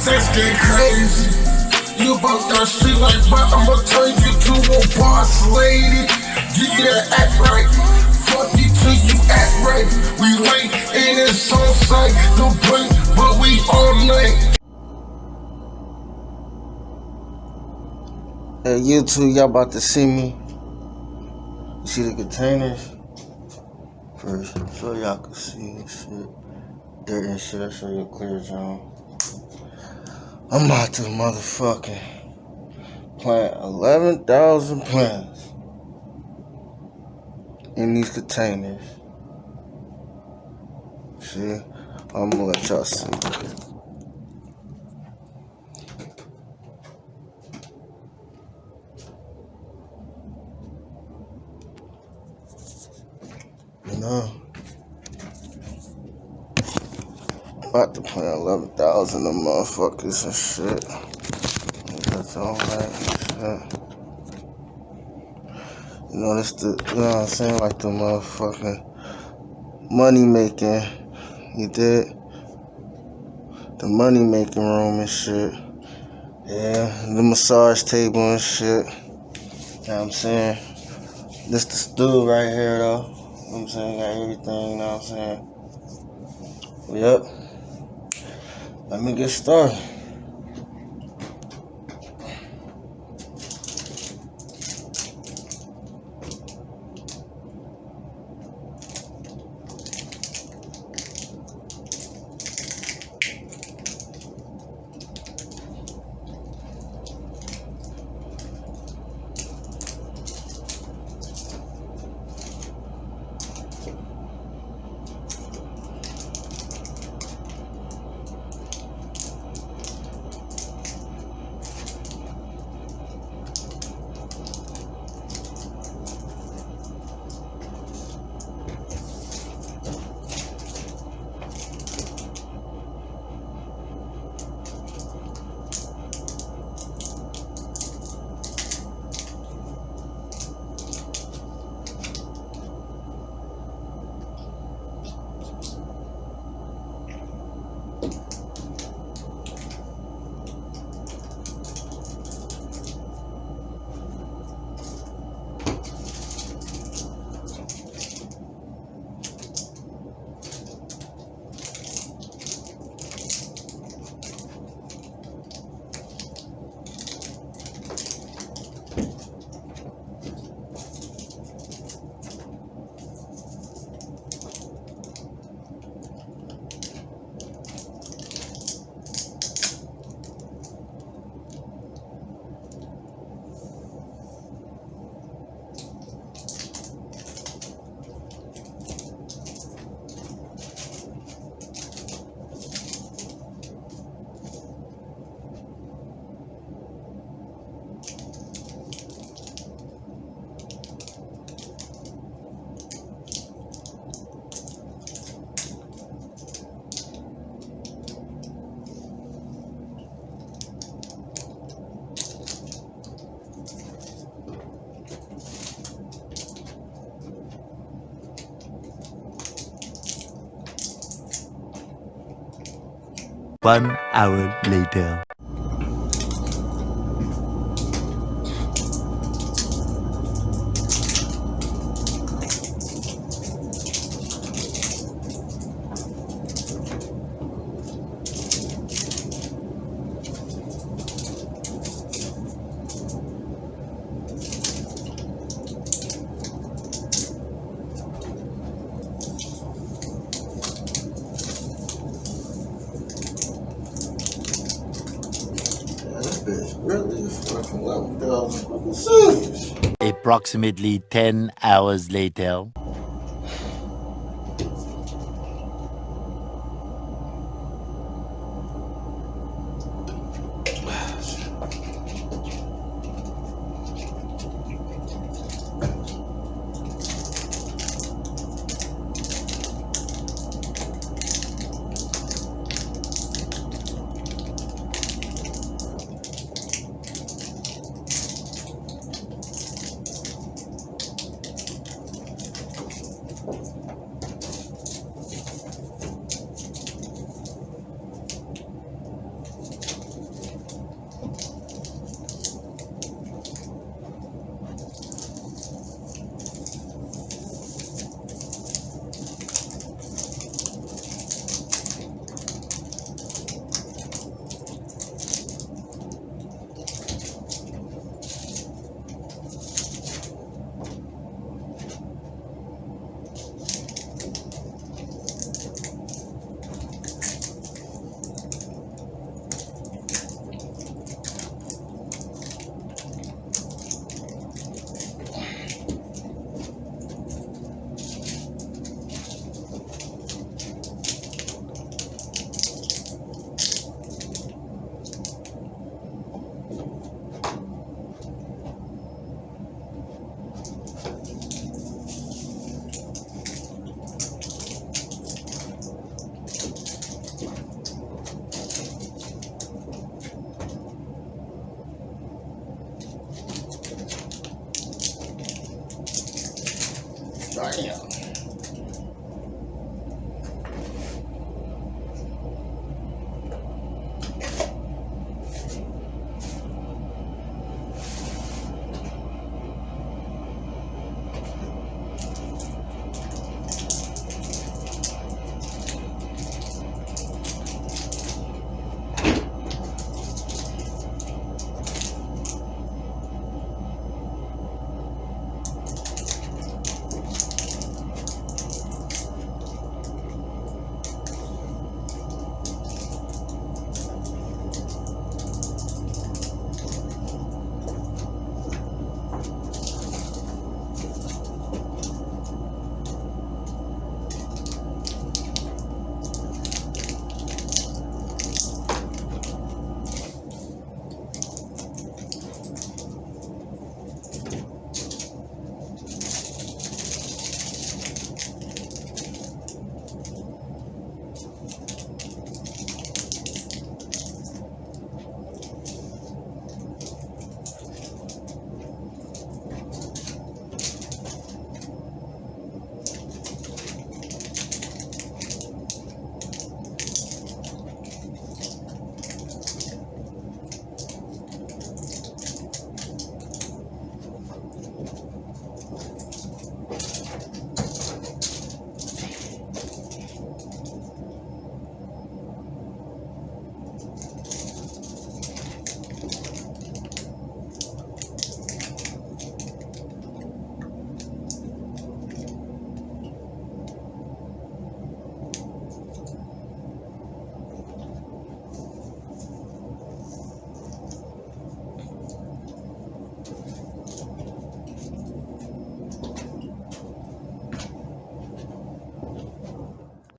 sex get crazy. You about that shit like, but I'ma turn you to a boss lady. Give you that act right. Fuck you till you act right. We late and it's on sight. No break, but we all night. Hey, you two, y'all about to see me. You see the containers? First, so y'all can see shit. Dirt and shit, I show you a clear zone. I'm about to motherfucking plant 11,000 plants in these containers. See? I'm gonna let y'all see. You know? About to plant 11,000 of motherfuckers and shit. That's all right shit. You know, this the, you know what I'm saying? Like the motherfucking money making. You did? The money making room and shit. Yeah, the massage table and shit. You know what I'm saying? This the stool right here though. You know what I'm saying? Got everything, you know what I'm saying? Yep. Let me One hour later. Approximately 10 hours later.